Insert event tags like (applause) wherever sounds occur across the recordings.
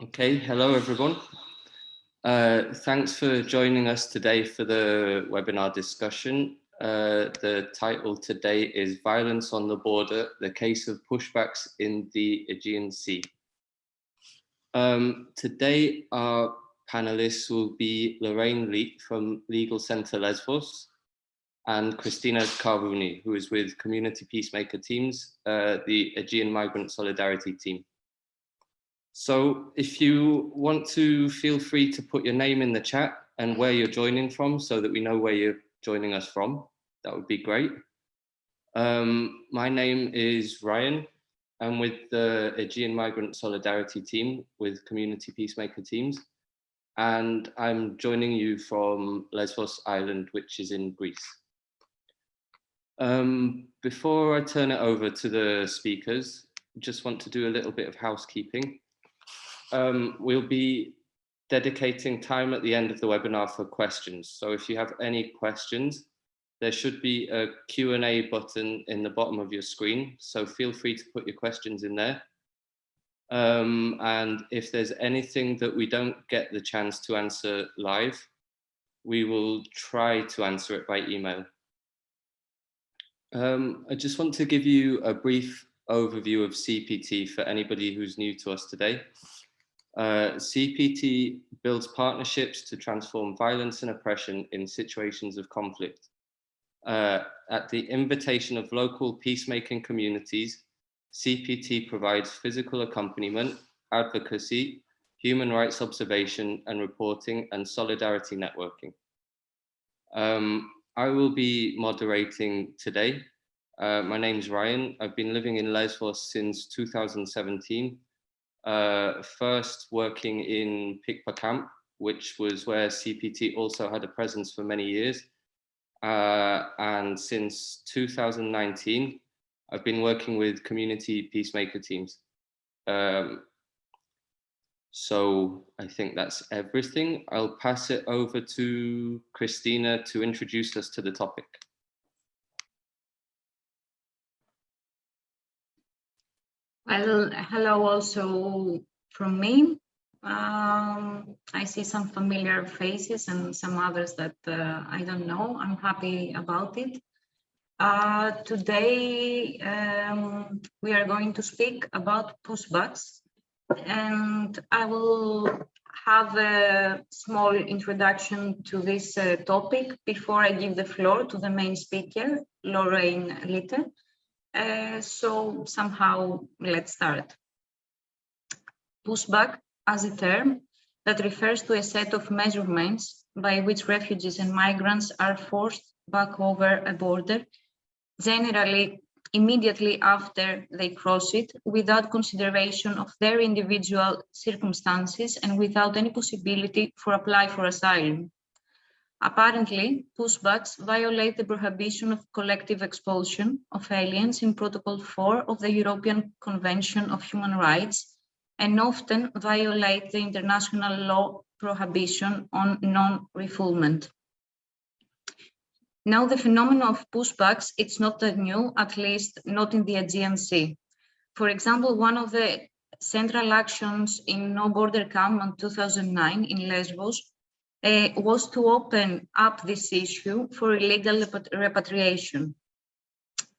Okay, hello everyone. Uh, thanks for joining us today for the webinar discussion. Uh, the title today is Violence on the Border, the case of pushbacks in the Aegean Sea. Um, today our panelists will be Lorraine Leete from Legal Centre Lesbos and Christina Carvuni, who is with Community Peacemaker Teams, uh, the Aegean Migrant Solidarity Team. So if you want to feel free to put your name in the chat and where you're joining from so that we know where you're joining us from, that would be great. Um, my name is Ryan. I'm with the Aegean Migrant Solidarity team with Community Peacemaker teams. And I'm joining you from Lesbos Island, which is in Greece. Um, before I turn it over to the speakers, just want to do a little bit of housekeeping um, we'll be dedicating time at the end of the webinar for questions. So if you have any questions, there should be a Q&A button in the bottom of your screen. So feel free to put your questions in there. Um, and if there's anything that we don't get the chance to answer live, we will try to answer it by email. Um, I just want to give you a brief overview of CPT for anybody who's new to us today. Uh, CPT builds partnerships to transform violence and oppression in situations of conflict. Uh, at the invitation of local peacemaking communities, CPT provides physical accompaniment, advocacy, human rights observation and reporting, and solidarity networking. Um, I will be moderating today. Uh, my name is Ryan. I've been living in Lesbos since 2017 uh, first working in Pikpa camp, which was where CPT also had a presence for many years. Uh, and since 2019, I've been working with community peacemaker teams. Um, so I think that's everything. I'll pass it over to Christina to introduce us to the topic. Well, hello also from me. Um, I see some familiar faces and some others that uh, I don't know. I'm happy about it. Uh, today, um, we are going to speak about pushbacks and I will have a small introduction to this uh, topic before I give the floor to the main speaker, Lorraine Litter. Uh, so somehow let's start. Pushback as a term that refers to a set of measurements by which refugees and migrants are forced back over a border, generally immediately after they cross it, without consideration of their individual circumstances and without any possibility for apply for asylum. Apparently, pushbacks violate the prohibition of collective expulsion of aliens in Protocol 4 of the European Convention of Human Rights and often violate the international law prohibition on non-refoulement. Now, the phenomenon of pushbacks, it's not that new, at least not in the Aegean Sea. For example, one of the central actions in No Border Camp in 2009 in Lesbos uh, was to open up this issue for illegal repatriation.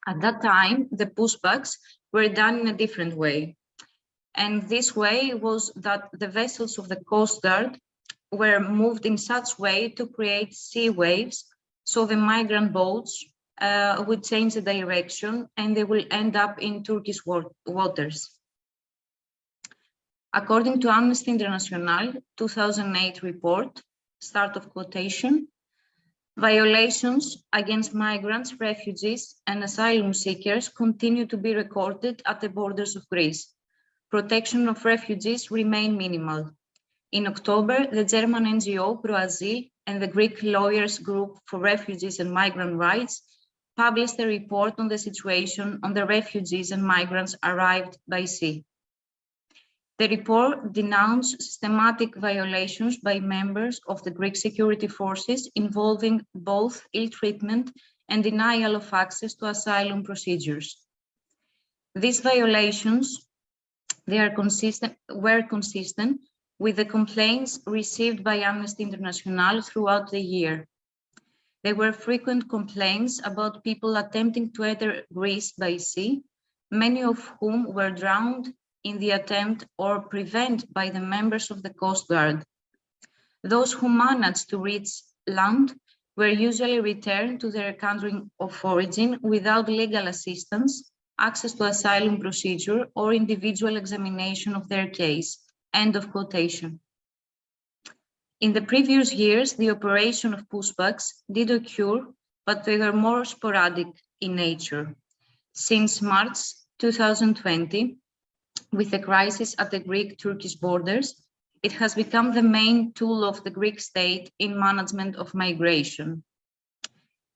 At that time, the pushbacks were done in a different way. And this way was that the vessels of the Coast Guard were moved in such way to create sea waves so the migrant boats uh, would change the direction and they will end up in Turkish waters. According to Amnesty International 2008 report, start of quotation, violations against migrants, refugees and asylum seekers continue to be recorded at the borders of Greece. Protection of refugees remain minimal. In October, the German NGO ProAsyl and the Greek Lawyers Group for Refugees and Migrant Rights published a report on the situation on the refugees and migrants arrived by sea. The report denounced systematic violations by members of the Greek security forces involving both ill treatment and denial of access to asylum procedures. These violations they are consistent, were consistent with the complaints received by Amnesty International throughout the year. There were frequent complaints about people attempting to enter Greece by sea, many of whom were drowned in the attempt or prevent by the members of the Coast Guard. Those who managed to reach land were usually returned to their country of origin without legal assistance, access to asylum procedure, or individual examination of their case. End of quotation. In the previous years, the operation of pushbacks did occur, but they were more sporadic in nature. Since March 2020, with the crisis at the Greek-Turkish borders, it has become the main tool of the Greek state in management of migration.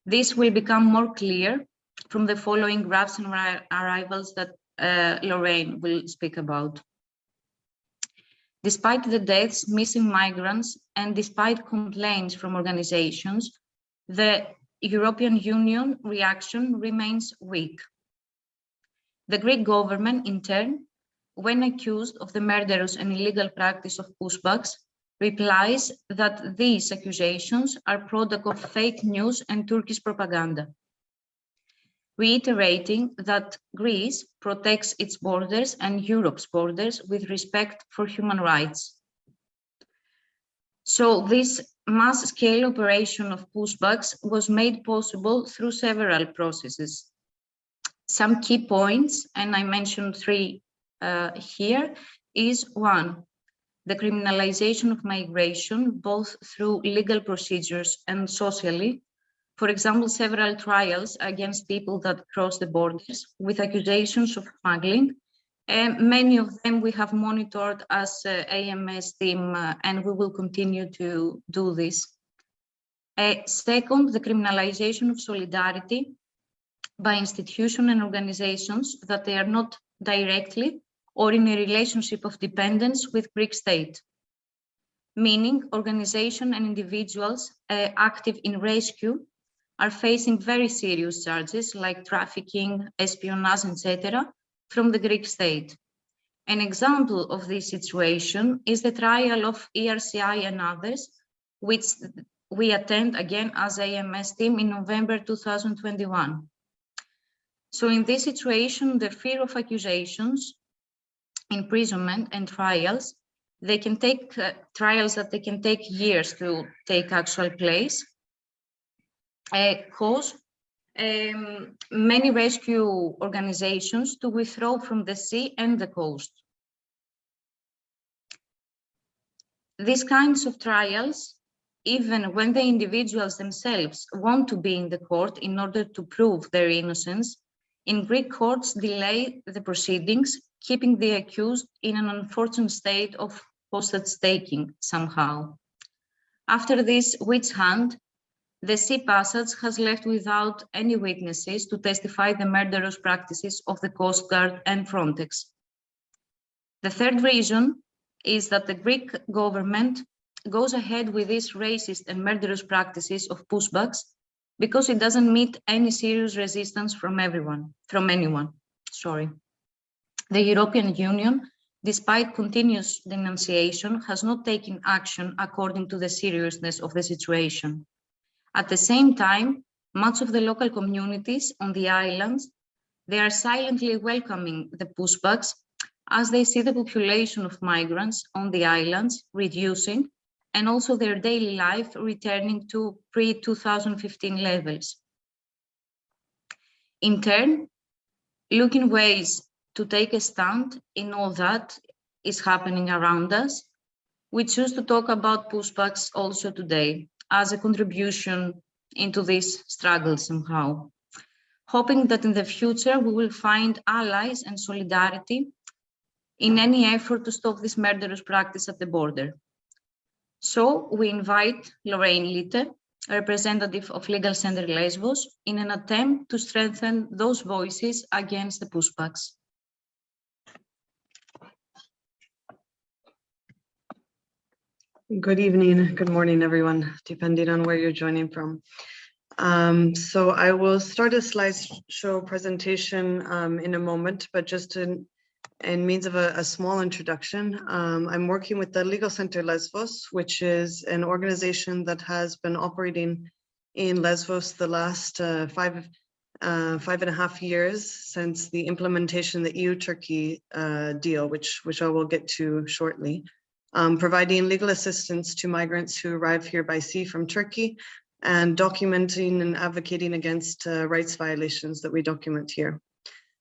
This will become more clear from the following graphs and arrivals that uh, Lorraine will speak about. Despite the deaths, missing migrants, and despite complaints from organizations, the European Union reaction remains weak. The Greek government, in turn, when accused of the murderous and illegal practice of pushbacks, replies that these accusations are product of fake news and Turkish propaganda, reiterating that Greece protects its borders and Europe's borders with respect for human rights. So this mass-scale operation of pushbacks was made possible through several processes. Some key points, and I mentioned three uh, here is one, the criminalization of migration, both through legal procedures and socially. For example, several trials against people that cross the borders with accusations of smuggling. And many of them we have monitored as uh, AMS team, uh, and we will continue to do this. Uh, second, the criminalization of solidarity by institutions and organizations that they are not directly or in a relationship of dependence with Greek state, meaning organization and individuals uh, active in rescue are facing very serious charges like trafficking, espionage, etc. from the Greek state. An example of this situation is the trial of ERCI and others, which we attend again as AMS team in November 2021. So in this situation, the fear of accusations imprisonment and trials, they can take uh, trials that they can take years to take actual place, uh, cause um, many rescue organizations to withdraw from the sea and the coast. These kinds of trials, even when the individuals themselves want to be in the court in order to prove their innocence, in Greek courts delay the proceedings keeping the accused in an unfortunate state of hostage taking somehow. After this witch hunt, the sea passage has left without any witnesses to testify the murderous practices of the Coast Guard and Frontex. The third reason is that the Greek government goes ahead with these racist and murderous practices of pushbacks because it doesn't meet any serious resistance from everyone, from anyone, sorry. The European Union, despite continuous denunciation, has not taken action according to the seriousness of the situation. At the same time, much of the local communities on the islands, they are silently welcoming the pushbacks as they see the population of migrants on the islands reducing and also their daily life returning to pre-2015 levels. In turn, looking ways to take a stand in all that is happening around us. We choose to talk about pushbacks also today as a contribution into this struggle somehow, hoping that in the future we will find allies and solidarity in any effort to stop this murderous practice at the border. So we invite Lorraine Litte, a representative of Legal Center Lesbos, in an attempt to strengthen those voices against the pushbacks. Good evening, good morning, everyone, depending on where you're joining from. Um, so I will start a slideshow presentation um, in a moment, but just to in means of a, a small introduction, um, I'm working with the Legal Center Lesbos, which is an organization that has been operating in Lesbos the last uh, five, uh, five and a half years since the implementation of the EU-Turkey uh, deal, which, which I will get to shortly, um, providing legal assistance to migrants who arrive here by sea from Turkey and documenting and advocating against uh, rights violations that we document here.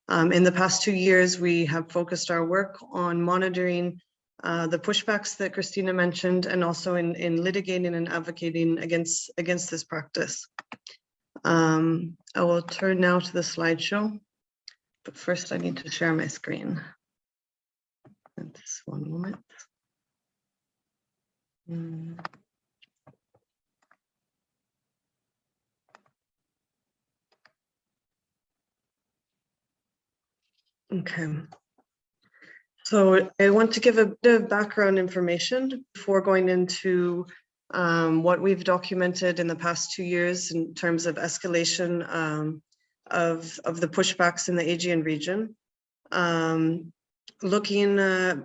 Um, in the past two years, we have focused our work on monitoring uh, the pushbacks that Christina mentioned and also in, in litigating and advocating against, against this practice. Um, I will turn now to the slideshow, but first I need to share my screen. Just one moment. Hmm. Okay. So I want to give a bit of background information before going into um, what we've documented in the past two years in terms of escalation um, of, of the pushbacks in the Aegean region. Um, looking, uh,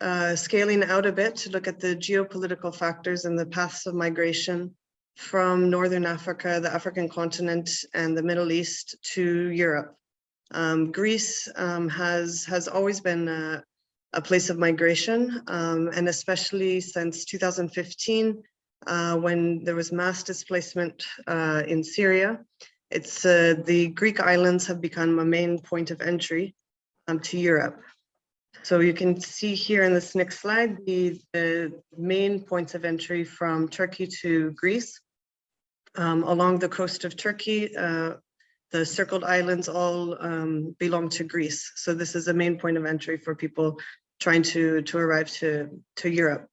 uh, scaling out a bit to look at the geopolitical factors and the paths of migration from Northern Africa, the African continent, and the Middle East to Europe. Um, Greece um, has has always been a, a place of migration, um, and especially since 2015, uh, when there was mass displacement uh, in Syria. It's uh, the Greek islands have become a main point of entry um, to Europe. So you can see here in this next slide the, the main points of entry from Turkey to Greece. Um, along the coast of Turkey, uh, the circled islands all um, belong to Greece. So this is a main point of entry for people trying to, to arrive to, to Europe.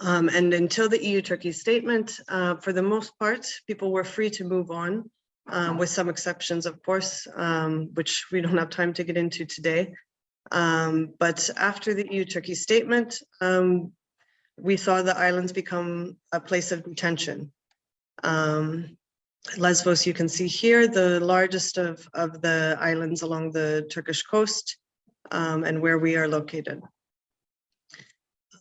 Um, and until the EU-Turkey statement, uh, for the most part, people were free to move on, um, with some exceptions, of course, um, which we don't have time to get into today. Um, but after the EU-Turkey statement, um, we saw the islands become a place of detention. Um, Lesbos, you can see here, the largest of, of the islands along the Turkish coast um, and where we are located.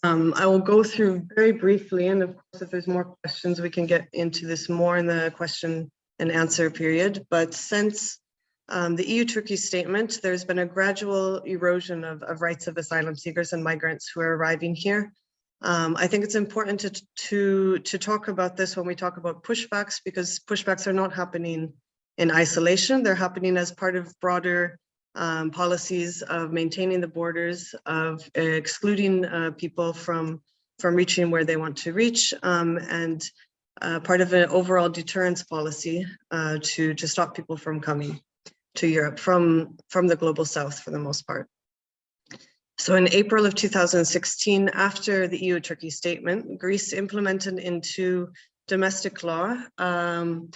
Um, I will go through very briefly, and of course, if there's more questions, we can get into this more in the question and answer period. But since um, the EU-Turkey statement, there's been a gradual erosion of, of rights of asylum seekers and migrants who are arriving here. Um, I think it's important to, to, to talk about this when we talk about pushbacks, because pushbacks are not happening in isolation. They're happening as part of broader um, policies of maintaining the borders, of excluding uh, people from, from reaching where they want to reach, um, and uh, part of an overall deterrence policy uh, to, to stop people from coming to Europe from, from the global south for the most part. So in April of 2016, after the EU-Turkey statement, Greece implemented into domestic law um,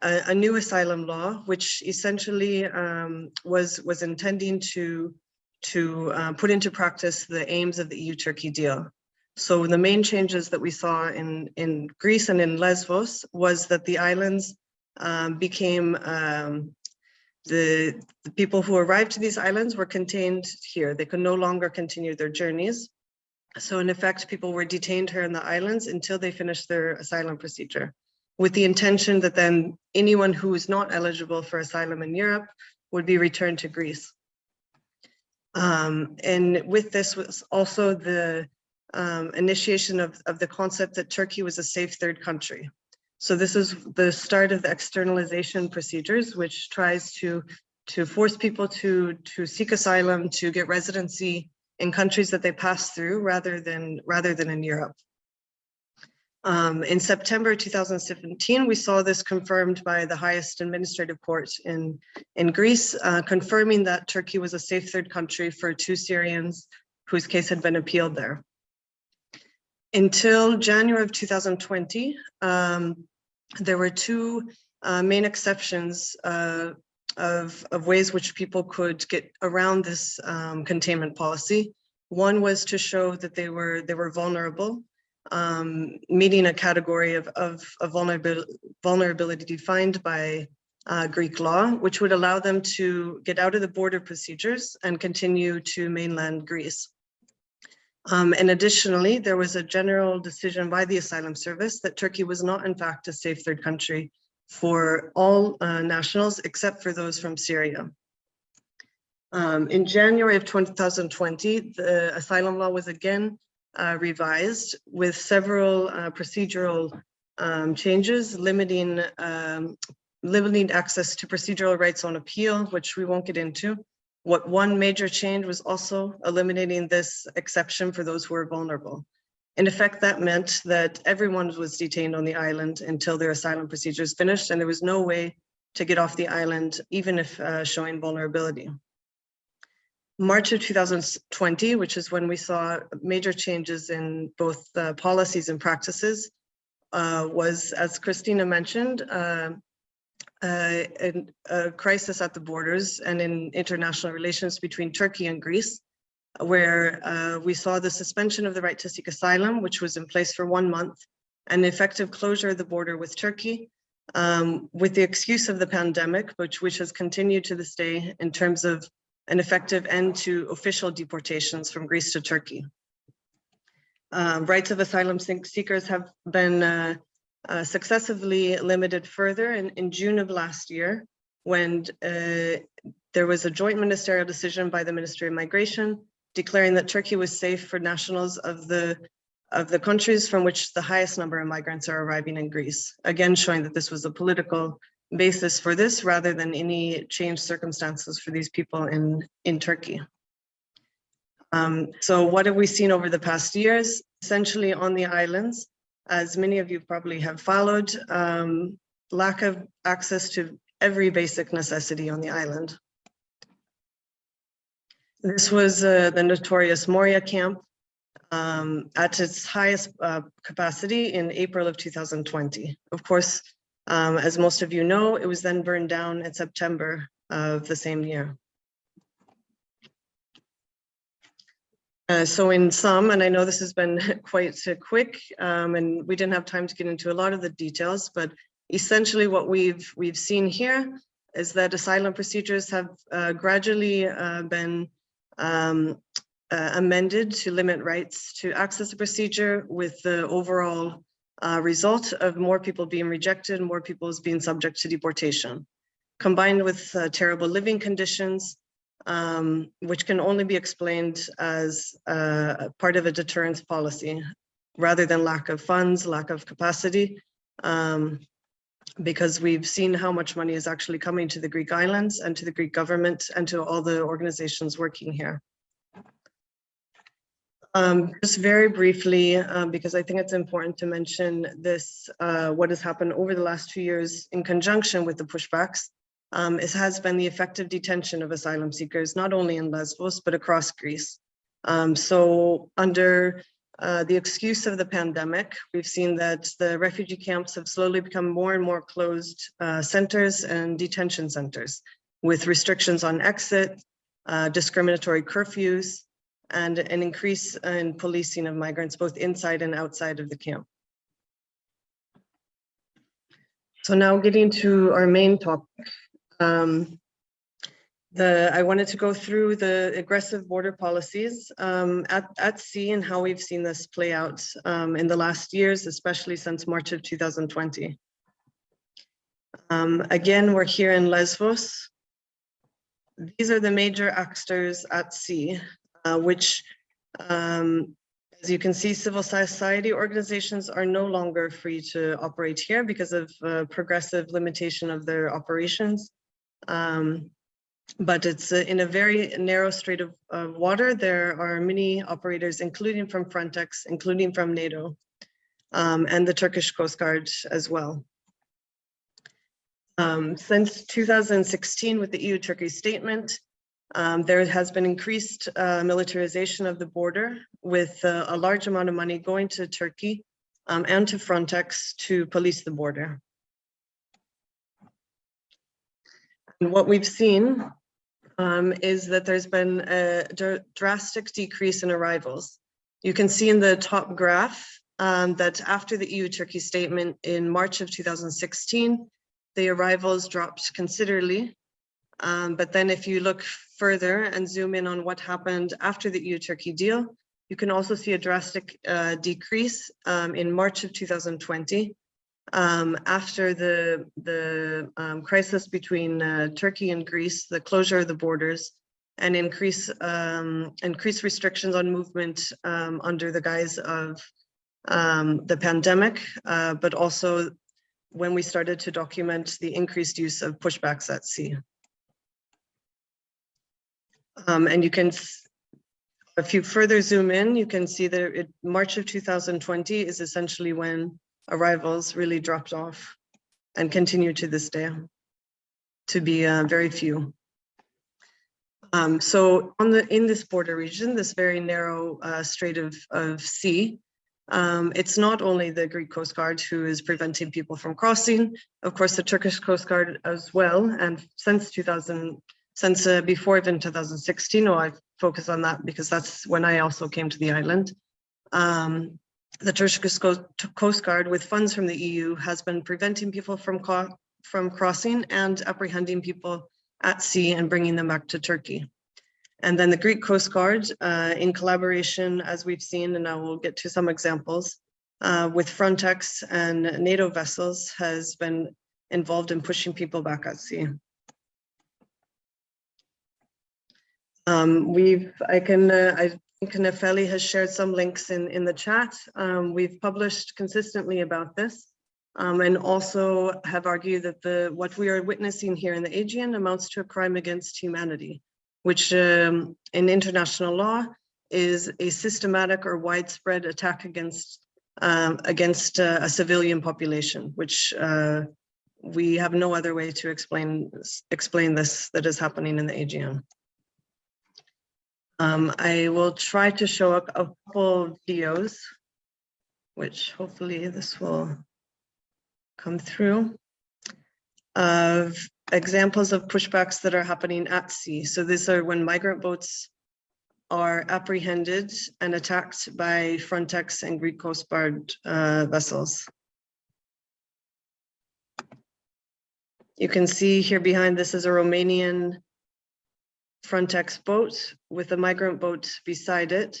a, a, new asylum law, which essentially um, was, was intending to, to uh, put into practice the aims of the EU-Turkey deal. So the main changes that we saw in, in Greece and in Lesbos was that the islands um, became um, the, the people who arrived to these islands were contained here. They could no longer continue their journeys. So in effect, people were detained here in the islands until they finished their asylum procedure with the intention that then anyone who is not eligible for asylum in Europe would be returned to Greece. Um, and with this was also the um, initiation of, of the concept that Turkey was a safe third country. So this is the start of the externalization procedures, which tries to, to force people to, to seek asylum, to get residency in countries that they pass through rather than, rather than in Europe. Um, in September 2017, we saw this confirmed by the highest administrative court in, in Greece, uh, confirming that Turkey was a safe third country for two Syrians whose case had been appealed there. Until January of 2020, um, there were two uh, main exceptions uh, of, of ways which people could get around this um, containment policy. One was to show that they were they were vulnerable, um, meeting a category of, of, of vulnerability, vulnerability defined by uh, Greek law, which would allow them to get out of the border procedures and continue to mainland Greece. Um, and additionally, there was a general decision by the Asylum Service that Turkey was not in fact a safe third country for all uh, nationals except for those from Syria. Um, in January of 2020, the asylum law was again uh, revised with several uh, procedural um, changes limiting um, limiting access to procedural rights on appeal, which we won't get into. What one major change was also eliminating this exception for those who are vulnerable. In effect, that meant that everyone was detained on the island until their asylum procedures finished, and there was no way to get off the island, even if uh, showing vulnerability. March of 2020, which is when we saw major changes in both uh, policies and practices, uh, was, as Christina mentioned, uh, uh, a, a crisis at the borders and in international relations between Turkey and Greece, where uh, we saw the suspension of the right to seek asylum, which was in place for one month, and effective closure of the border with Turkey, um, with the excuse of the pandemic, which, which has continued to this day in terms of an effective end to official deportations from Greece to Turkey. Uh, rights of asylum seekers have been uh, uh, successively limited further in, in June of last year when uh, there was a joint ministerial decision by the Ministry of Migration declaring that Turkey was safe for nationals of the of the countries from which the highest number of migrants are arriving in Greece. Again, showing that this was a political basis for this rather than any changed circumstances for these people in, in Turkey. Um, so what have we seen over the past years? Essentially on the islands, as many of you probably have followed, um, lack of access to every basic necessity on the island. This was uh, the notorious Moria camp um, at its highest uh, capacity in April of 2020. Of course, um, as most of you know, it was then burned down in September of the same year. Uh, so in sum, and I know this has been (laughs) quite quick um, and we didn't have time to get into a lot of the details, but essentially what we've we've seen here is that asylum procedures have uh, gradually uh, been um, uh, amended to limit rights to access the procedure with the overall uh, result of more people being rejected, more people being subject to deportation. Combined with terrible living conditions, um, which can only be explained as uh, part of a deterrence policy, rather than lack of funds, lack of capacity, um, because we've seen how much money is actually coming to the Greek islands and to the Greek government and to all the organizations working here. Um, just very briefly, um, because I think it's important to mention this, uh, what has happened over the last two years in conjunction with the pushbacks, um, it has been the effective detention of asylum seekers, not only in Lesbos, but across Greece. Um, so under uh, the excuse of the pandemic, we've seen that the refugee camps have slowly become more and more closed uh, centers and detention centers with restrictions on exit, uh, discriminatory curfews, and an increase in policing of migrants both inside and outside of the camp. So now getting to our main topic. Um, the, I wanted to go through the aggressive border policies um, at, at sea and how we've seen this play out um, in the last years, especially since March of 2020. Um, again, we're here in Lesbos. These are the major actors at sea uh, which, um, as you can see, civil society organizations are no longer free to operate here because of uh, progressive limitation of their operations. Um, but it's uh, in a very narrow strait of, of, water. There are many operators, including from Frontex, including from NATO, um, and the Turkish Coast Guard as well. Um, since 2016, with the EU-Turkey statement, um, there has been increased uh, militarization of the border with uh, a large amount of money going to Turkey um, and to Frontex to police the border. And what we've seen um, is that there's been a dr drastic decrease in arrivals. You can see in the top graph um, that after the EU-Turkey statement in March of 2016, the arrivals dropped considerably. Um, but then if you look further and zoom in on what happened after the EU-Turkey deal, you can also see a drastic uh, decrease um, in March of 2020 um, after the, the um, crisis between uh, Turkey and Greece, the closure of the borders, and increase um, increase restrictions on movement um, under the guise of um, the pandemic, uh, but also when we started to document the increased use of pushbacks at sea. Um, and you can, if you further zoom in, you can see that it, March of 2020 is essentially when arrivals really dropped off and continue to this day to be uh, very few. Um, so on the in this border region, this very narrow uh, strait of, of sea, um, it's not only the Greek Coast Guard who is preventing people from crossing, of course, the Turkish Coast Guard as well. And since 2000, since uh, before even 2016, or I focus on that because that's when I also came to the island. Um, the Turkish Coast Guard with funds from the EU has been preventing people from, from crossing and apprehending people at sea and bringing them back to Turkey. And then the Greek Coast Guard, uh, in collaboration, as we've seen, and I will get to some examples, uh, with Frontex and NATO vessels has been involved in pushing people back at sea. Um, we've, I can, uh, I think Nefeli has shared some links in, in the chat. Um, we've published consistently about this. Um, and also have argued that the what we are witnessing here in the Aegean amounts to a crime against humanity, which um, in international law is a systematic or widespread attack against um, against uh, a civilian population, which uh, we have no other way to explain explain this that is happening in the Aegean. Um, I will try to show a, couple videos, which hopefully this will come through of examples of pushbacks that are happening at sea. So these are when migrant boats are apprehended and attacked by Frontex and Greek Coast Guard uh, vessels. You can see here behind this is a Romanian Frontex boat with a migrant boat beside it.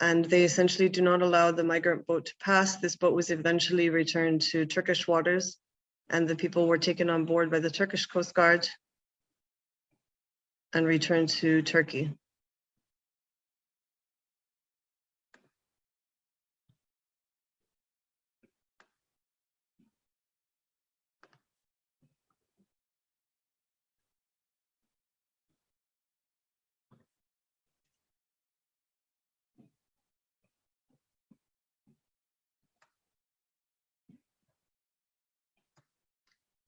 and they essentially do not allow the migrant boat to pass. This boat was eventually returned to Turkish waters and the people were taken on board by the Turkish Coast Guard and returned to Turkey.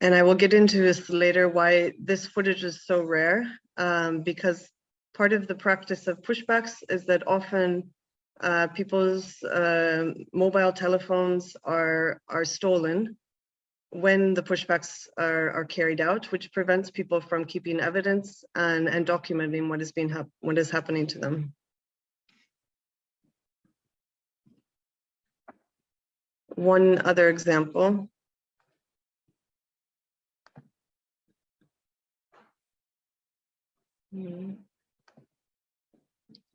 And I will get into this later, why this footage is so rare, um, because part of the practice of pushbacks is that often uh, people's uh, mobile telephones are, are stolen when the pushbacks are, are carried out, which prevents people from keeping evidence and, and documenting what is being what is happening to them. One other example Mm.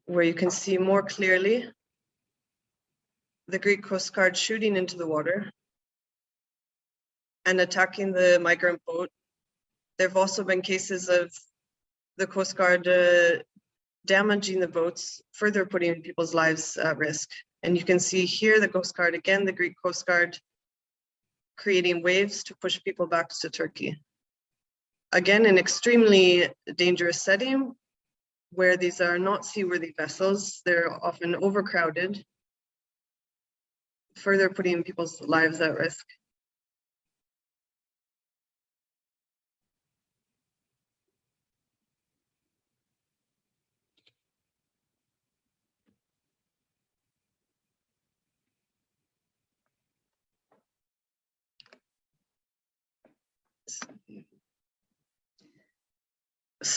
Where you can see more clearly the Greek Coast Guard shooting into the water and attacking the migrant boat. There have also been cases of the Coast Guard uh, damaging the boats, further putting people's lives at risk. And you can see here the Coast Guard, again, the Greek Coast Guard creating waves to push people back to Turkey again, an extremely dangerous setting where these are not seaworthy vessels. They're often overcrowded, further putting people's lives at risk.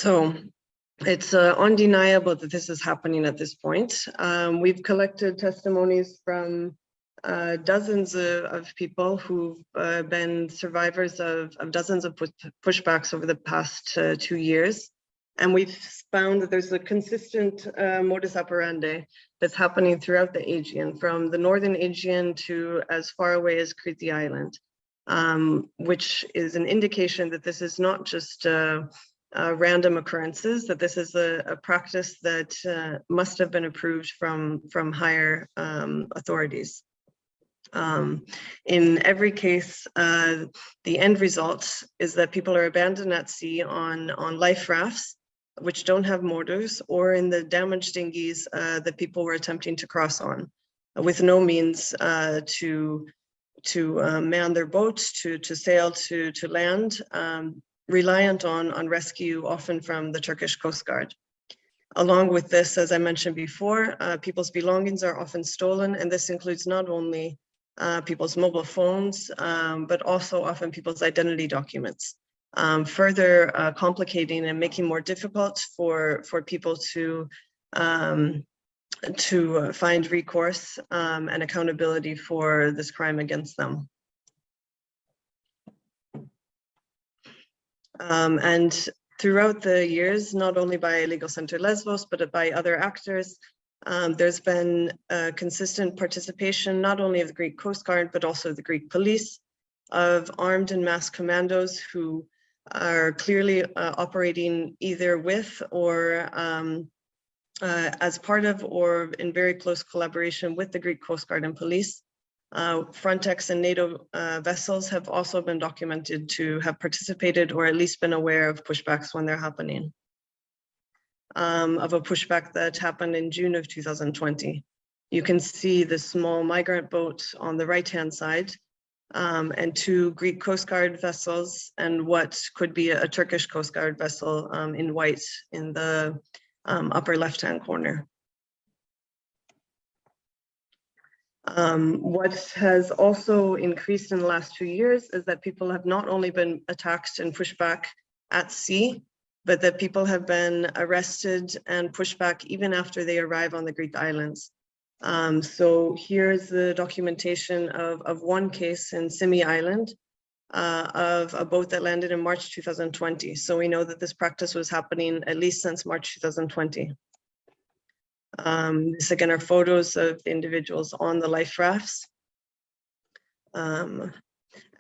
So it's uh, undeniable that this is happening at this point. Um, we've collected testimonies from uh, dozens of, of people who've uh, been survivors of, of dozens of pushbacks over the past uh, two years. And we've found that there's a consistent uh, modus operandi that's happening throughout the Aegean, from the northern Aegean to as far away as Crete Island, um, which is an indication that this is not just uh, random occurrences, that this is a, a practice that uh, must have been approved from, from higher um, authorities. Um, in every case, uh, the end result is that people are abandoned at sea on, on life rafts, which don't have motors, or in the damaged dinghies uh, that people were attempting to cross on, with no means uh, to to uh, man their boats, to to sail to to land, um, reliant on on rescue, often from the Turkish Coast Guard. Along with this, as I mentioned before, uh, people's belongings are often stolen, and this includes not only uh, people's mobile phones, um, but also often people's identity documents. Um, further uh, complicating and making more difficult for, for people to, um, to uh, find recourse um, and accountability for this crime against them. Um, and throughout the years, not only by Legal Center Lesbos, but by other actors, um, there's been consistent participation, not only of the Greek Coast Guard, but also the Greek police, of armed and masked commandos who are clearly uh, operating either with or um, uh, as part of or in very close collaboration with the Greek Coast Guard and police. Uh, Frontex and NATO uh, vessels have also been documented to have participated or at least been aware of pushbacks when they're happening um, of a pushback that happened in June of 2020. You can see the small migrant boat on the right-hand side um, and two Greek Coast Guard vessels and what could be a, Turkish Coast Guard vessel um, in white in the um, upper left-hand corner. Um, what has also increased in the last two years is that people have not only been attacked and pushed back at sea, but that people have been arrested and pushed back even after they arrive on the Greek islands. Um, so here's the documentation of, of one case in Symi Island uh, of a boat that landed in March 2020. So we know that this practice was happening at least since March 2020. Um, this again are photos of the individuals on the life rafts. Um,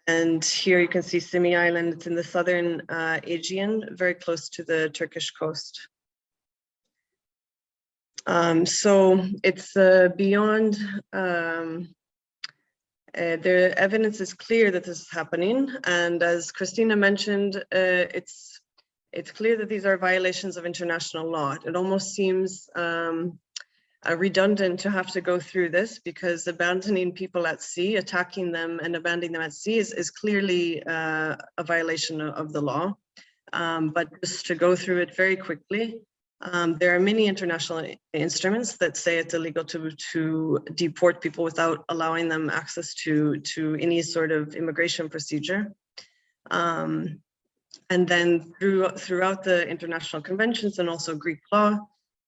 and here you can see Symi Island, it's in the southern uh, Aegean, very close to the Turkish coast. Um, so it's uh, beyond, um, uh, the evidence is clear that this is happening. And as Christina mentioned, uh, it's, it's clear that these are violations of international law. It almost seems um, uh, redundant to have to go through this because abandoning people at sea, attacking them and abandoning them at sea is, is clearly uh, a violation of, of the law. Um, but just to go through it very quickly, um, there are many international instruments that say it's illegal to, to deport people without allowing them access to, to any sort of immigration procedure. Um, and then through, throughout the international conventions and also Greek law,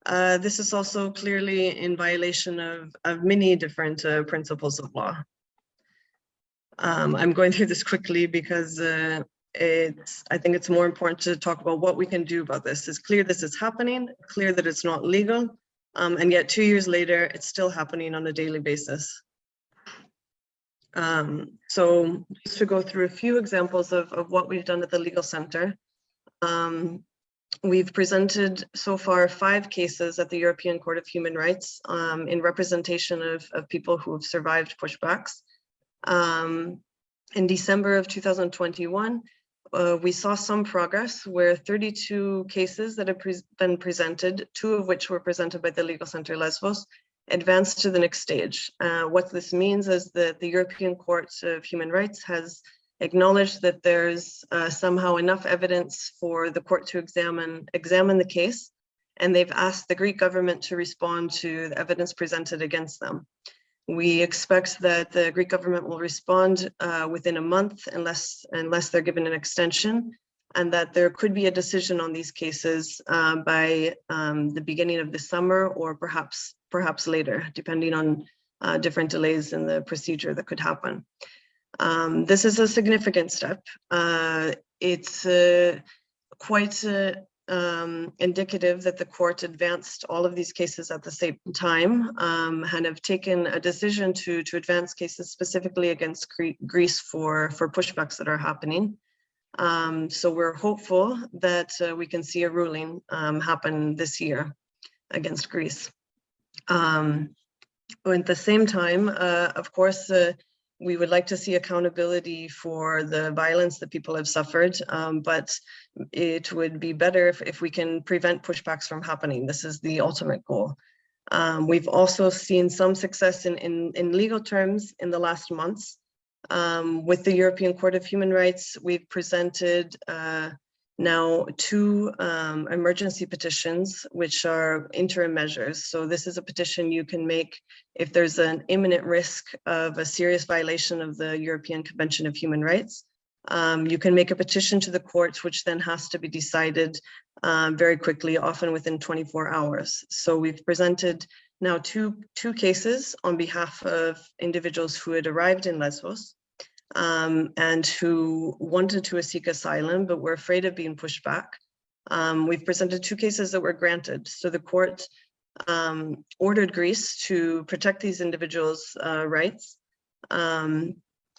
uh, this is also clearly in violation of, of many different uh, principles of law. Um, I'm going through this quickly because uh, it's, I think it's more important to talk about what we can do about this. It's clear this is happening, clear that it's not legal, um, and yet two years later, it's still happening on a daily basis. Um, so just to go through a few examples of, of what we've done at the Legal Center. Um, We've presented so far five cases at the European Court of Human Rights um, in representation of, of people who have survived pushbacks. Um, in December of 2021, uh, we saw some progress where 32 cases that have pre been presented, two of which were presented by the Legal Center Lesbos, advanced to the next stage. Uh, what this means is that the European Court of Human Rights has acknowledge that there's uh, somehow enough evidence for the court to examine examine the case, and they've asked the Greek government to respond to the evidence presented against them. We expect that the Greek government will respond uh, within a month unless unless they're given an extension, and that there could be a decision on these cases uh, by um, the beginning of the summer or perhaps perhaps later, depending on uh, different delays in the procedure that could happen. Um, this is a significant step. Uh, it's uh, quite uh, um, indicative that the court advanced all of these cases at the same time um, and have taken a decision to, to advance cases specifically against Greece for, for pushbacks that are happening. Um, so we're hopeful that uh, we can see a ruling um, happen this year against Greece. Um, at the same time, uh, of course, uh, we would like to see accountability for the violence that people have suffered, um, but it would be better if, if we can prevent pushbacks from happening. This is the ultimate goal. Um, we've also seen some success in, in, in legal terms in the last months. Um, with the European Court of Human Rights, we've presented uh, now two um, emergency petitions, which are interim measures. So this is a petition you can make if there's an imminent risk of a serious violation of the European Convention of Human Rights. Um, you can make a petition to the courts, which then has to be decided um, very quickly, often within 24 hours. So we've presented now two, two cases on behalf of individuals who had arrived in Lesbos um, and who wanted to seek asylum, but were afraid of being pushed back. Um, we've presented two cases that were granted. So the court um, ordered Greece to protect these individuals' uh, rights. Um,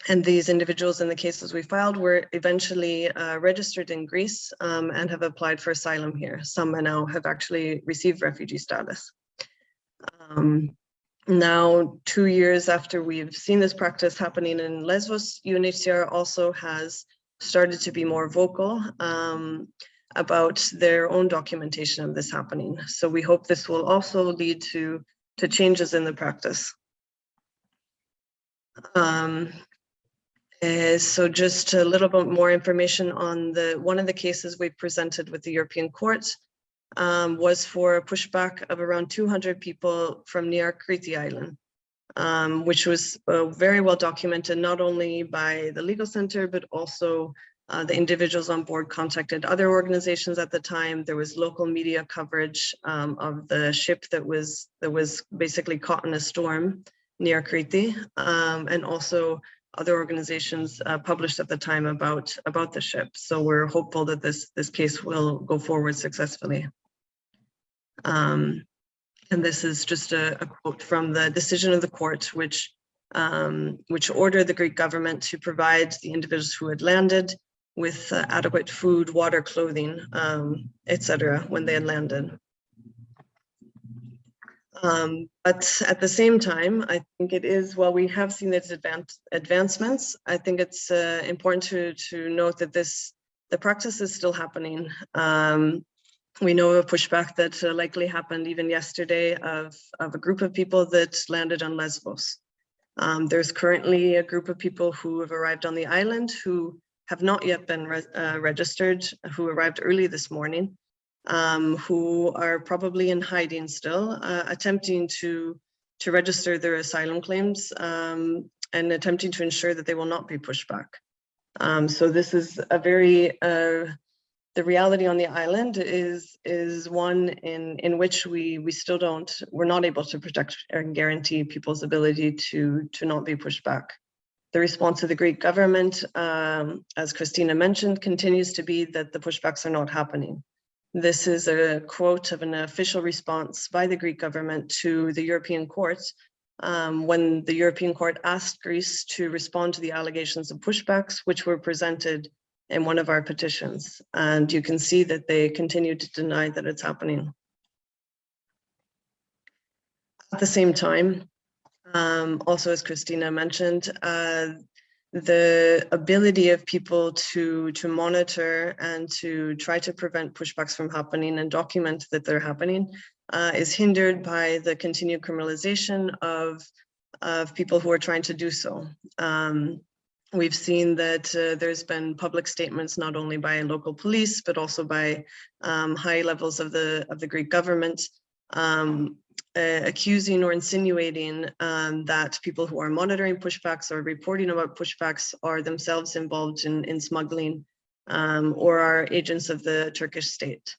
and these individuals in the cases we filed were eventually uh, registered in Greece um, and have applied for asylum here. Some now have actually received refugee status. Um, now, two years after we've seen this practice happening in Lesbos, UNHCR also has started to be more vocal um, about their own documentation of this happening. So we hope this will also lead to, to changes in the practice. Um, uh, so just a little bit more information on the one of the cases we presented with the European Court um, was for a pushback of around 200 people from near Kriti Island, um, which was uh, very well documented, not only by the legal center, but also uh, the individuals on board contacted other organizations at the time. There was local media coverage um, of the ship that was that was basically caught in a storm near Kriti, um, and also other organizations uh, published at the time about about the ship. So we're hopeful that this this case will go forward successfully. Um, and this is just a, a, quote from the decision of the court, which um, which ordered the Greek government to provide the individuals who had landed with uh, adequate food, water, clothing, um, etc. when they had landed. Um, but at the same time, I think it is, while we have seen its advance, advancements, I think it's uh, important to, to note that this, the practice is still happening. Um, we know of a pushback that uh, likely happened even yesterday of, of a group of people that landed on Lesbos. Um, there's currently a group of people who have arrived on the island who have not yet been re uh, registered, who arrived early this morning, um, who are probably in hiding still, uh, attempting to, to register their asylum claims um, and attempting to ensure that they will not be pushed back. Um, so this is a very uh, the reality on the island is is one in in which we we still don't we're not able to protect and guarantee people's ability to to not be pushed back. The response of the Greek government, um, as Christina mentioned, continues to be that the pushbacks are not happening. This is a quote of an official response by the Greek government to the European Court um, when the European Court asked Greece to respond to the allegations of pushbacks, which were presented in one of our petitions. And you can see that they continue to deny that it's happening. At the same time, um, also as Christina mentioned, uh, the ability of people to, to monitor and to try to prevent pushbacks from happening and document that they're happening uh, is hindered by the continued criminalization of, of people who are trying to do so. Um, We've seen that uh, there's been public statements not only by local police, but also by um, high levels of the of the Greek government um, uh, accusing or insinuating um, that people who are monitoring pushbacks or reporting about pushbacks are themselves involved in, in smuggling um, or are agents of the Turkish state,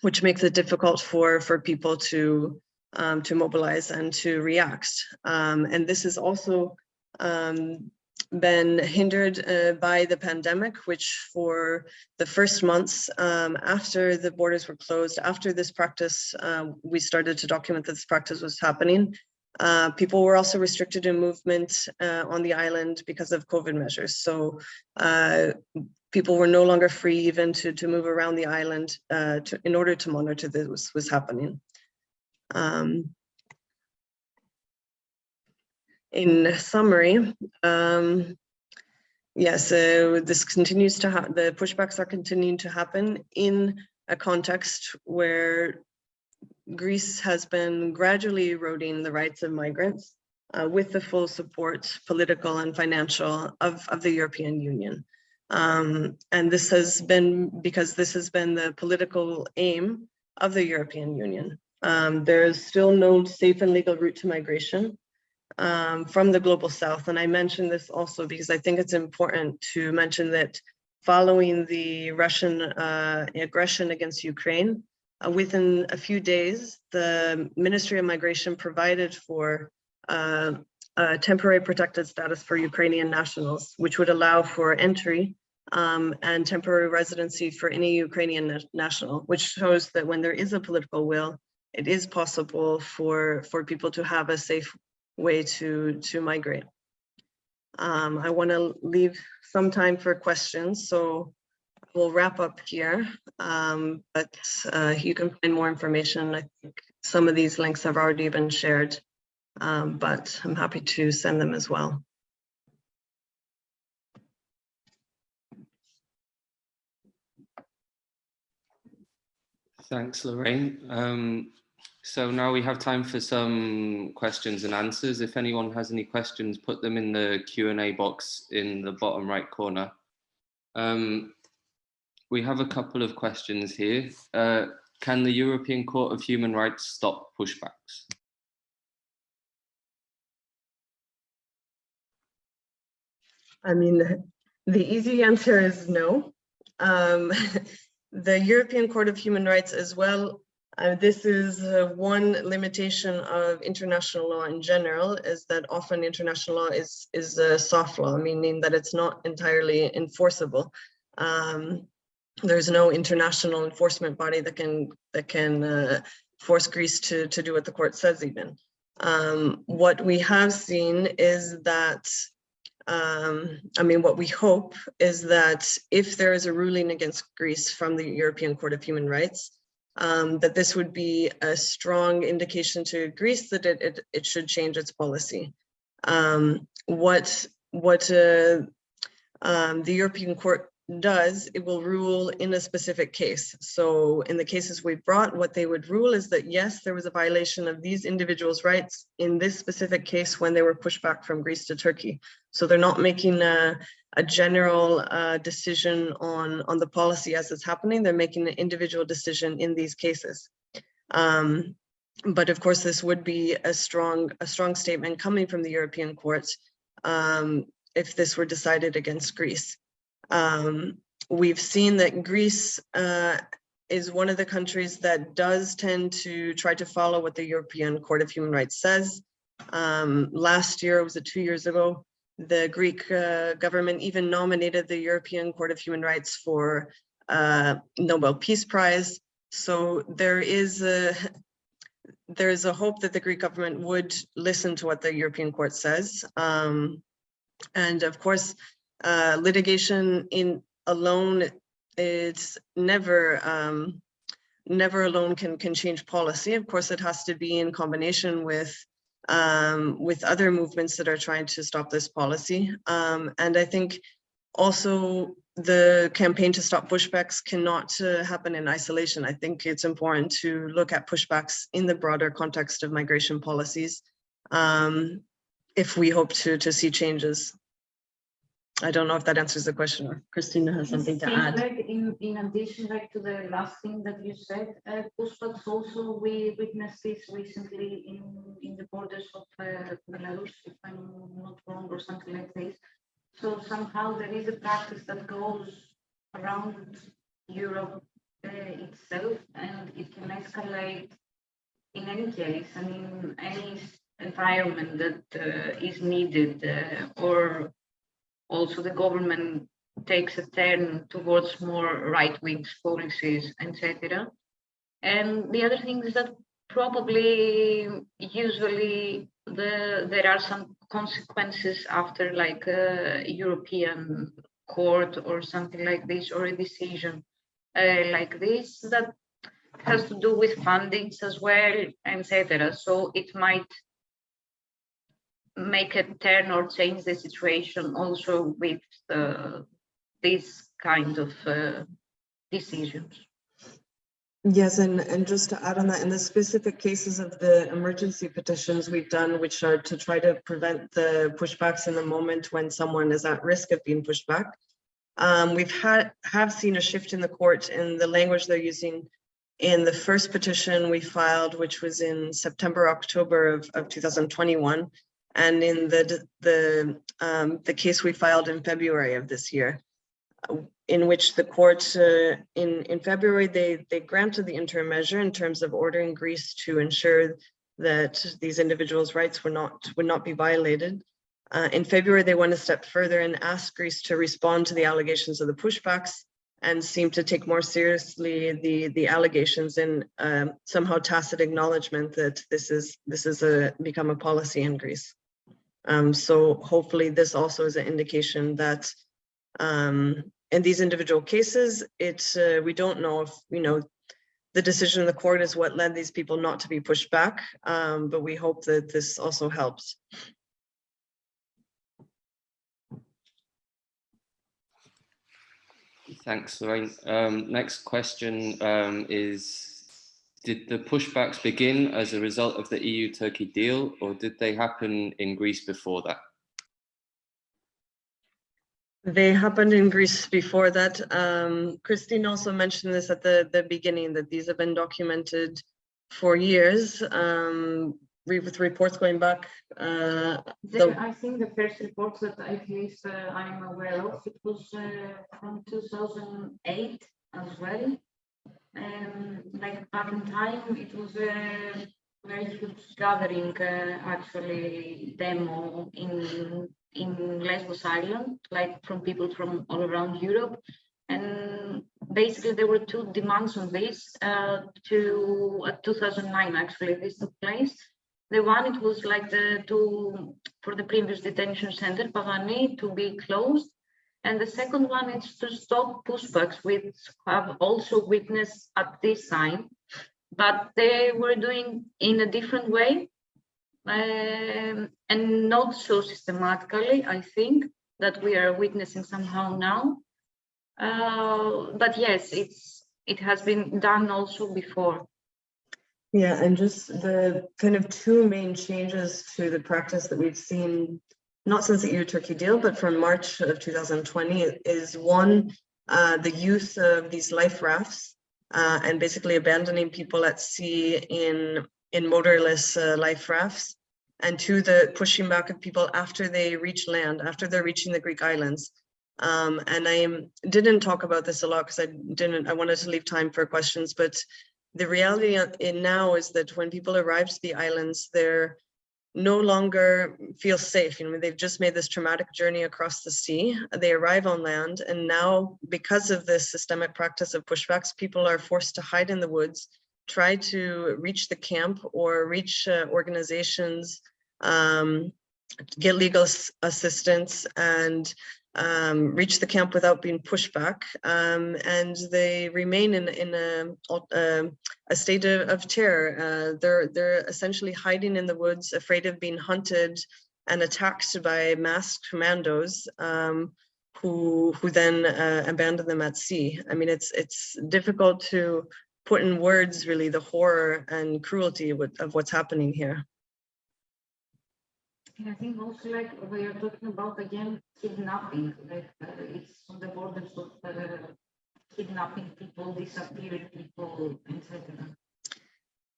which makes it difficult for, for people to um, to mobilize and to react. Um, and this is also um, been hindered uh, by the pandemic, which for the first months um, after the borders were closed, after this practice, uh, we started to document that this practice was happening. Uh, people were also restricted in movement uh, on the island because of COVID measures. So uh, people were no longer free even to, to move around the island uh, to, in order to monitor this was, was happening. Um, in summary, um, yes, so this continues to the pushbacks are continuing to happen in a context where Greece has been gradually eroding the rights of migrants uh, with the full support, political and financial, of, of the European Union. Um, and this has been because this has been the political aim of the European Union. Um, there is still no safe and legal route to migration um, from the global south. And I mention this also because I think it's important to mention that following the Russian uh, aggression against Ukraine, uh, within a few days, the Ministry of Migration provided for uh, temporary protected status for Ukrainian nationals, which would allow for entry um, and temporary residency for any Ukrainian na national, which shows that when there is a political will, it is possible for, for people to have a safe way to, to migrate. Um, I want to leave some time for questions, so we'll wrap up here, um, but uh, you can find more information. I think some of these links have already been shared, um, but I'm happy to send them as well. Thanks, Lorraine. So now we have time for some questions and answers. If anyone has any questions, put them in the Q&A box in the bottom right corner. Um, we have a couple of questions here. Uh, can the European Court of Human Rights stop pushbacks? I mean, the easy answer is no. Um, (laughs) the European Court of Human Rights as well, uh, this is uh, one limitation of international law in general, is that often international law is, is a soft law, meaning that it's not entirely enforceable. Um, there's no international enforcement body that can that can uh, force Greece to, to do what the court says even. Um, what we have seen is that um, I mean, what we hope is that if there is a ruling against Greece from the European Court of Human Rights, um, that this would be a strong indication to Greece that it, it, it should change its policy. Um, what what uh, um, the European Court does, it will rule in a specific case. So in the cases we brought, what they would rule is that yes, there was a violation of these individuals' rights in this specific case when they were pushed back from Greece to Turkey. So they're not making a, a general uh, decision on, on the policy as it's happening. They're making an individual decision in these cases. Um, but of course, this would be a strong, a strong statement coming from the European courts um, if this were decided against Greece. Um, we've seen that Greece uh, is one of the countries that does tend to try to follow what the European Court of Human Rights says. Um, last year, was it two years ago, the Greek uh, government even nominated the European Court of Human Rights for uh, Nobel Peace Prize. So there is a there is a hope that the Greek government would listen to what the European Court says. Um, and of course, uh, litigation in alone, it's never um, never alone can can change policy. Of course, it has to be in combination with um, with other movements that are trying to stop this policy. Um, and I think also the campaign to stop pushbacks cannot uh, happen in isolation. I think it's important to look at pushbacks in the broader context of migration policies um, if we hope to, to see changes. I don't know if that answers the question or Christina has something to add. Like in, in addition, like to the last thing that you said, uh, pushbacks also, we witnessed this recently in, in the borders of uh, Belarus, if I'm not wrong, or something like this. So somehow there is a practice that goes around Europe uh, itself and it can escalate in any case, I mean, any environment that uh, is needed uh, or also the government takes a turn towards more right-wing policies, etc. And the other thing is that probably usually the there are some consequences after like a European court or something like this or a decision uh, like this that has to do with fundings as well, etc. So it might make a turn or change the situation also with this kind of uh, decisions. Yes, and, and just to add on that, in the specific cases of the emergency petitions we've done, which are to try to prevent the pushbacks in the moment when someone is at risk of being pushed back. Um, we've had, have seen a shift in the court in the language they're using in the first petition we filed, which was in September, October of, of 2021. And in the, the, um, the case we filed in February of this year in which the court uh, in in February they they granted the interim measure in terms of ordering Greece to ensure that these individuals' rights were not would not be violated. Uh, in February, they went a step further and asked Greece to respond to the allegations of the pushbacks and seem to take more seriously the the allegations in um, somehow tacit acknowledgement that this is this is a become a policy in Greece. Um, so hopefully this also is an indication that um, in these individual cases, it's uh, we don't know if you know the decision of the court is what led these people not to be pushed back, um, but we hope that this also helps. Thanks, Lorraine. Um, next question um, is, did the pushbacks begin as a result of the EU-Turkey deal or did they happen in Greece before that? They happened in Greece before that. Um, Christine also mentioned this at the, the beginning, that these have been documented for years, um, re- with reports going back. uh, The, the- I think the first report that at least uh, I'm aware of, it was uh, from 2008 as well. Like back in time, it was a very huge gathering, uh, actually demo in in Lesbos Island, like from people from all around Europe. And basically there were two demands on this uh, to uh, 2009 actually this took place. The one it was like the to for the previous detention center Pagani to be closed, and the second one is to stop pushbacks, which have also witnessed at this time, but they were doing in a different way um, and not so systematically, I think, that we are witnessing somehow now. Uh, but yes, it's it has been done also before. Yeah, and just the kind of two main changes to the practice that we've seen, not since the EU-Turkey deal, but from March of 2020 is one, uh, the use of these life rafts uh, and basically abandoning people at sea in in motorless uh, life rafts, and two, the pushing back of people after they reach land, after they're reaching the Greek islands. Um, and I didn't talk about this a lot because I didn't, I wanted to leave time for questions, but the reality in now is that when people arrive to the islands, they're no longer feel safe. You know, they've just made this traumatic journey across the sea. They arrive on land, and now, because of this systemic practice of pushbacks, people are forced to hide in the woods, try to reach the camp or reach uh, organizations, um, get legal assistance, and um, reach the camp without being pushed back. Um, and they remain in in a um, a state of, of terror. Uh, they're they're essentially hiding in the woods, afraid of being hunted and attacked by masked commandos. Um, who who then uh, abandon them at sea. I mean, it's it's difficult to put in words really the horror and cruelty with, of what's happening here. And I think also like we are talking about again kidnapping, like uh, it's on the borders of uh, kidnapping people, disappearing people, etc.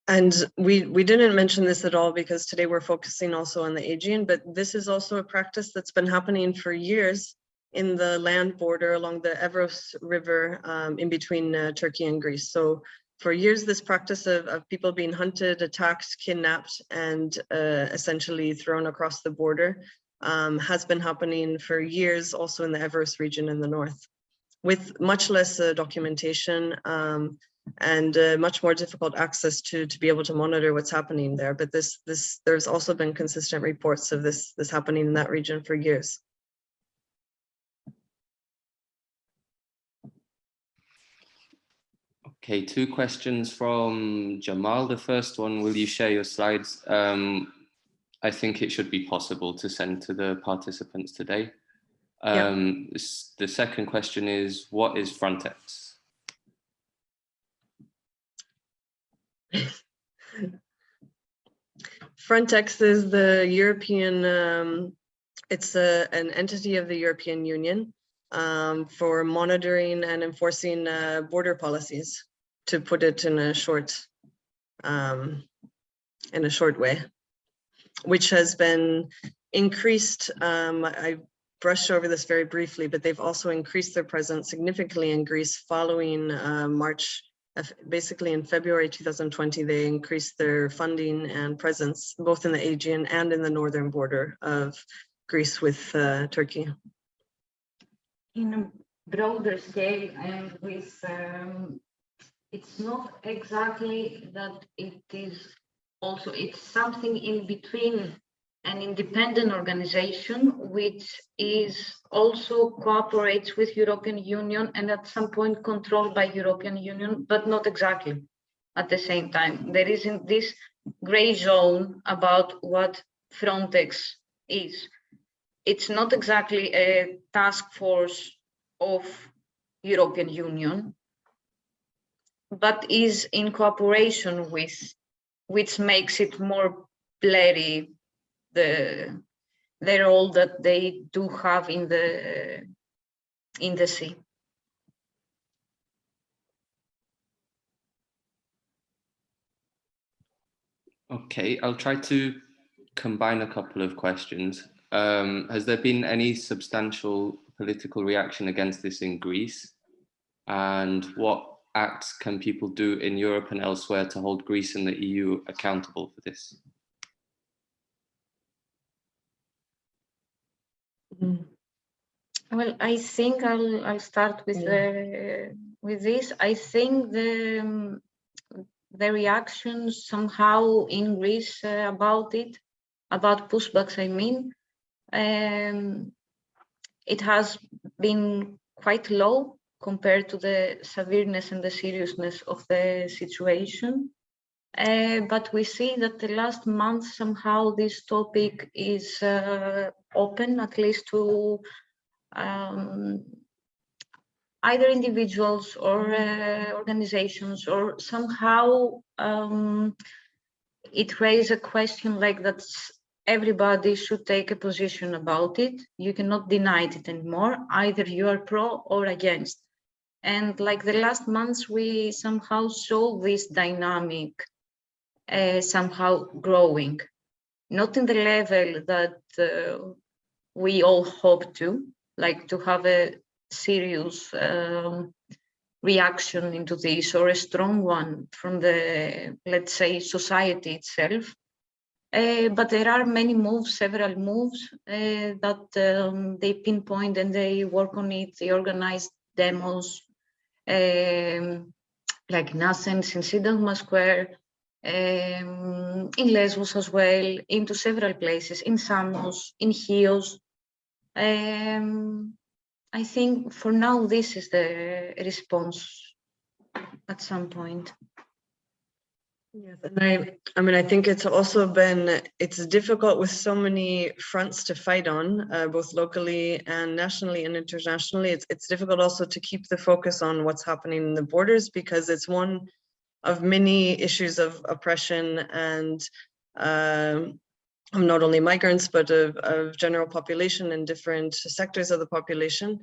And we we didn't mention this at all because today we're focusing also on the Aegean, but this is also a practice that's been happening for years in the land border along the Evros River um, in between uh, Turkey and Greece. So for years, this practice of, of people being hunted, attacked, kidnapped, and uh, essentially thrown across the border um, has been happening for years, also in the Evros region in the north, with much less uh, documentation um, and uh, much more difficult access to to be able to monitor what's happening there. But this this there's also been consistent reports of this this happening in that region for years. Okay, two questions from Jamal. The first one, will you share your slides? Um, I think it should be possible to send to the participants today. Um, this- The second question is, what is Frontex? Frontex is the European, um, it's a, an entity of the European Union um, for monitoring and enforcing uh, border policies, to put it in a short, um, in a short way, which has been increased. Um, I brushed over this very briefly, but they've also increased their presence significantly in Greece following uh, March basically in February 2020, they increased their funding and presence both in the Aegean and in the northern border of Greece with uh, Turkey. in a broader scale and with, um, it's not exactly that it is also, it's something in between an independent organization which is also cooperates with European Union and at some point controlled by European Union, but not exactly at the same time. There isn't this gray zone about what Frontex is it's not exactly a task force of European Union, but is in cooperation with, which makes it more blurry, the, the role that they do have in the, in the sea. Okay, I'll try to combine a couple of questions. Um, has there been any substantial political reaction against this in Greece? And what acts can people do in Europe and elsewhere to hold Greece and the EU accountable for this? Well, I think I'll, I'll start with the, with this. I think the, um, the reactions somehow in Greece uh, about it, about pushbacks, I mean, um, it has been quite low compared to the severeness and the seriousness of the situation. Uh, but we see that the last month somehow this topic is uh, open, at least to um, either individuals or uh, organizations, or somehow um, it raises a question like that everybody should take a position about it. You cannot deny it anymore. Either you are pro or against. And like the last months, we somehow saw this dynamic uh, somehow growing, not in the level that uh, we all hope to, like to have a serious um, reaction into this or a strong one from the, let's say, society itself. Uh, but there are many moves, several moves uh, that um, they pinpoint and they work on it. They organize demos, um, like in Athens, in Syntagma Square, um, in Lesbos as well, into several places, in Samos, in Chios. Um, I think for now, this is the response at some point. Yes, and I, I mean, I think it's also been, it's difficult with so many fronts to fight on, uh, both locally and nationally and internationally. It's, it's difficult also to keep the focus on what's happening in the borders because it's one of many issues of oppression and um, not only migrants, but of, of general population and different sectors of the population.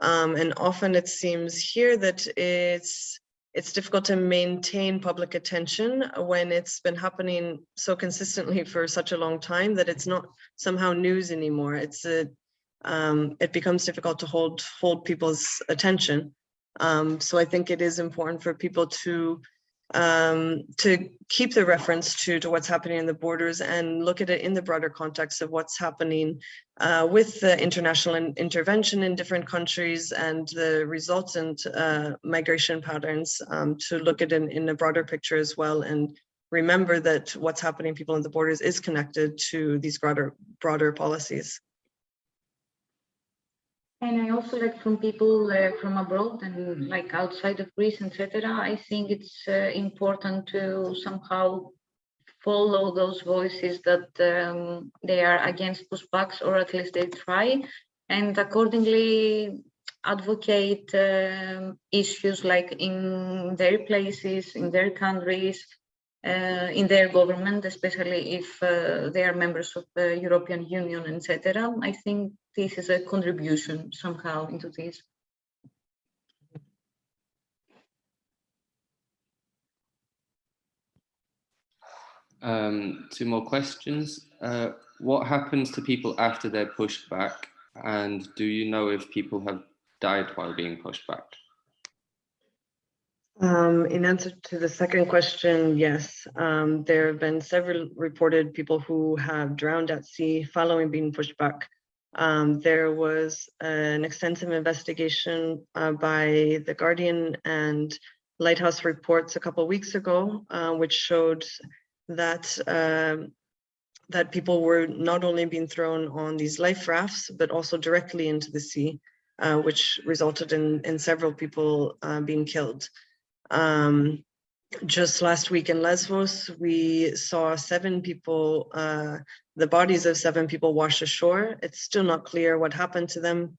Um, and often it seems here that it's it's difficult to maintain public attention when it's been happening so consistently for such a long time that it's not somehow news anymore. It's a, um, it becomes difficult to hold hold people's attention. Um, so I think it is important for people to um, to keep the reference to, to what's happening in the borders and look at it in the broader context of what's happening uh, with the international in- intervention in different countries and the resultant uh, migration patterns um, to look at it in, in a broader picture as well and remember that what's happening people in the borders is connected to these broader broader policies. And I also like from people uh, from abroad and like outside of Greece, etc. I think it's uh, important to somehow follow those voices that um, they are against pushbacks, or at least they try, and accordingly advocate um, issues like in their places, in their countries, uh, in their government, especially if uh, they are members of the European Union, etc. I think this is a contribution somehow into this. Um, two more questions. Uh, what happens to people after they're pushed back? And do you know if people have died while being pushed back? Um, in answer to the second question, yes, um, there have been several reported people who have drowned at sea following being pushed back. Um, there was an extensive investigation uh, by The Guardian and Lighthouse Reports a couple weeks ago, uh, which showed that um, that people were not only being thrown on these life rafts, but also directly into the sea, uh, which resulted in, in several people uh, being killed. Um, just last week in Lesbos, we saw seven people, uh, the bodies of seven people wash ashore. It's still not clear what happened to them.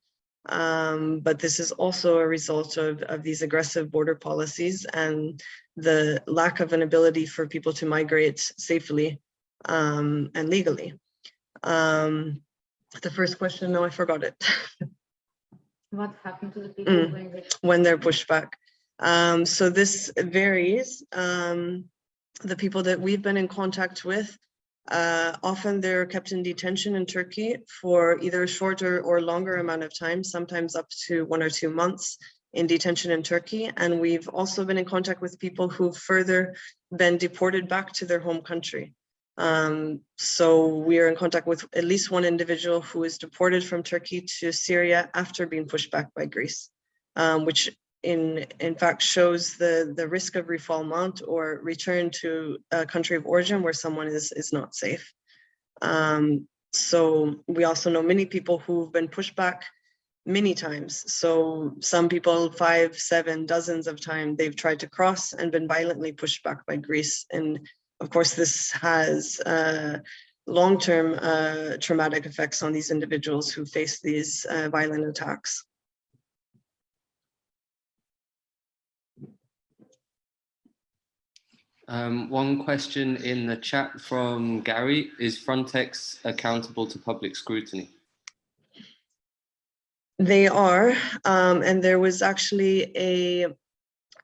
Um, but this is also a result of, of these aggressive border policies and the lack of an ability for people to migrate safely um, and legally. Um, the first question, no, I forgot it. (laughs) What happened to the people Mm. when they when they're pushed back. Um, so this varies. Um, the people that we've been in contact with, uh, often they're kept in detention in Turkey for either a shorter or longer amount of time, sometimes up to one or two months in detention in Turkey. And we've also been in contact with people who've further been deported back to their home country. Um, so we are in contact with at least one individual who was deported from Turkey to Syria after being pushed back by Greece, um, which in in fact shows the the risk of refoulement or return to a country of origin where someone is is not safe. Um, so we also know many people who've been pushed back many times. So some people five, seven, dozens of times they've tried to cross and been violently pushed back by Greece. And of course, this has uh, long-term uh, traumatic effects on these individuals who face these uh, violent attacks. Um, one question in the chat from Gary, is Frontex accountable to public scrutiny? They are, um, and there was actually a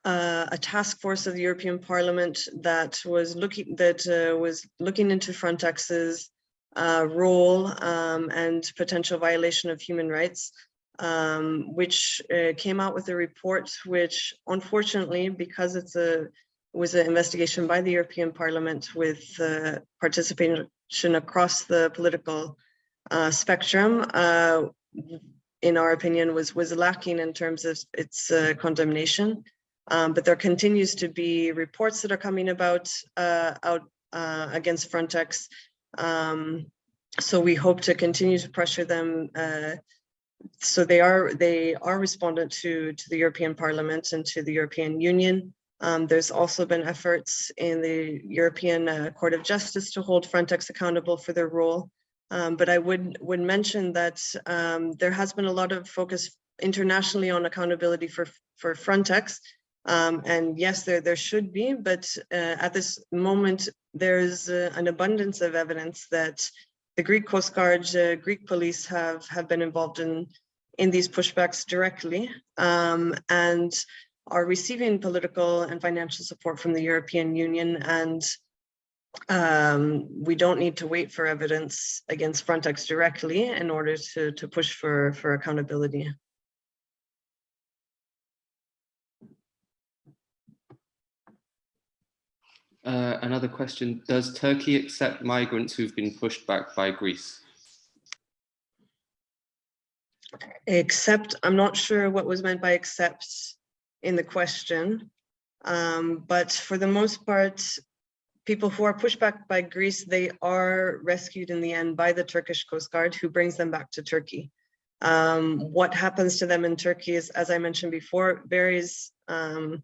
uh, a task force of the European Parliament that was looking that uh, was looking into Frontex's uh, role um, and potential violation of human rights, um, which uh, came out with a report which, unfortunately, because it's a was an investigation by the European Parliament with uh, participation across the political uh, spectrum, uh, in our opinion, was was lacking in terms of its uh, condemnation. Um, but there continues to be reports that are coming about uh, out uh, against Frontex. Um, so we hope to continue to pressure them. So they are they are respondent to to the European Parliament and to the European Union. Um, there's also been efforts in the European uh, Court of Justice to hold Frontex accountable for their role. Um, but I would would mention that um, there has been a lot of focus internationally on accountability for for Frontex. Um, and yes, there there should be, but uh, at this moment there's uh, an abundance of evidence that the Greek Coast Guard, uh, Greek police have have been involved in in these pushbacks directly, um, and are receiving political and financial support from the European Union and um, we don't need to wait for evidence against Frontex directly in order to, to push for, for accountability. Uh, another question, does Turkey accept migrants who've been pushed back by Greece? Except, I'm not sure what was meant by except in the question. Um, but for the most part, people who are pushed back by Greece, they are rescued in the end by the Turkish Coast Guard who brings them back to Turkey. Um, what happens to them in Turkey is, as I mentioned before, varies um,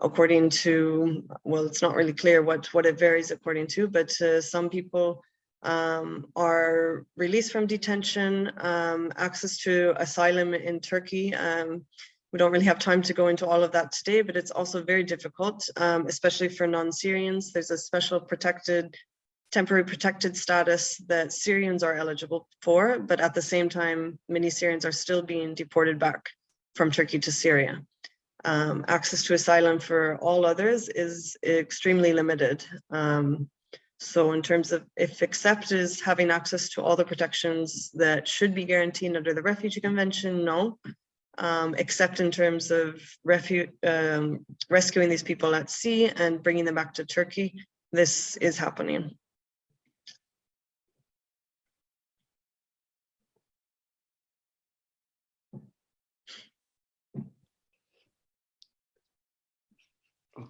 according to, well, it's not really clear what, what it varies according to, but uh, some people um, are released from detention, um, access to asylum in Turkey. We don't really have time to go into all of that today, but it's also very difficult, um, especially for non-Syrians. There's a special protected, temporary protected status that Syrians are eligible for, but at the same time, many Syrians are still being deported back from Turkey to Syria. Um, access to asylum for all others is extremely limited. Um, so in terms of if accept is having access to all the protections that should be guaranteed under the Refugee Convention, no. Um, except in terms of um, rescuing these people at sea and bringing them back to Turkey, this is happening.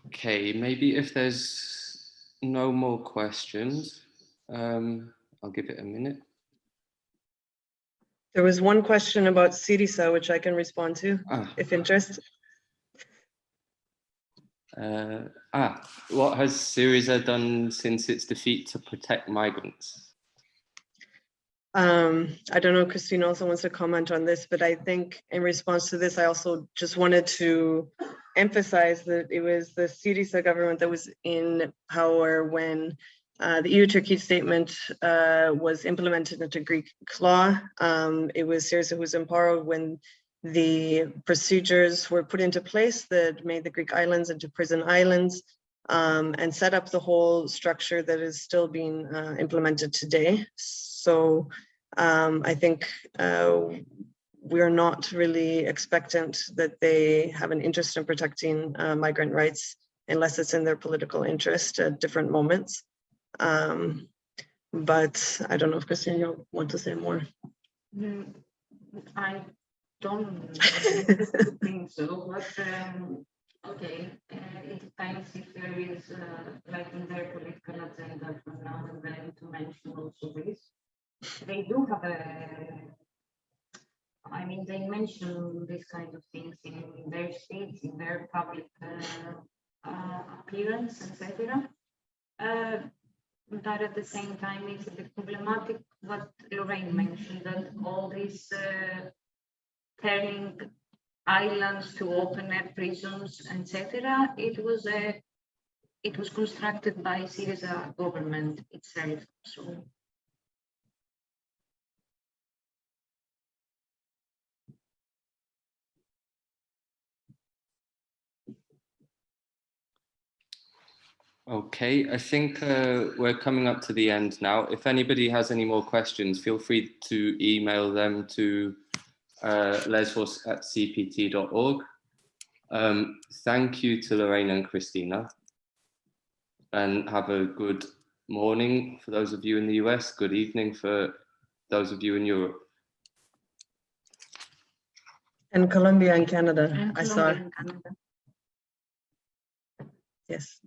Okay, maybe if there's no more questions, um, I'll give it a minute. There was one question about Syriza, which I can respond to Ah, if interest. uh, ah, what has Syriza done since its defeat to protect migrants? Um, I don't know, Christine also wants to comment on this, but I think in response to this, I also just wanted to emphasize that it was the Syriza government that was in power when uh, the EU-Turkey statement uh, was implemented into Greek law. Um, it was Syriza who was in power when the procedures were put into place that made the Greek islands into prison islands um, and set up the whole structure that is still being uh, implemented today. So um, I think uh, we're not really expectant that they have an interest in protecting uh, migrant rights unless it's in their political interest at different moments. Um, but I don't know if Christine, you want to say more. Mm, I don't think so, but um, okay, uh, it depends if there is uh, like in their political agenda from now and then to mention also this. They do have a, I mean, they mention these kind of things in their speech, in their public uh, uh, appearance, etc. Uh, but at the same time, it's a bit problematic what Lorraine mentioned, that all these uh, turning islands to open air prisons, etc. It was a, it was constructed by Syriza government itself, so. Okay, I think uh, we're coming up to the end now. If anybody has any more questions, feel free to email them to uh, lesbos at cpt.org. Um, thank you to Lorraine and Christina. And have a good morning for those of you in the US, good evening for those of you in Europe. And Colombia and Canada, and I saw, Colombia and Canada. yes.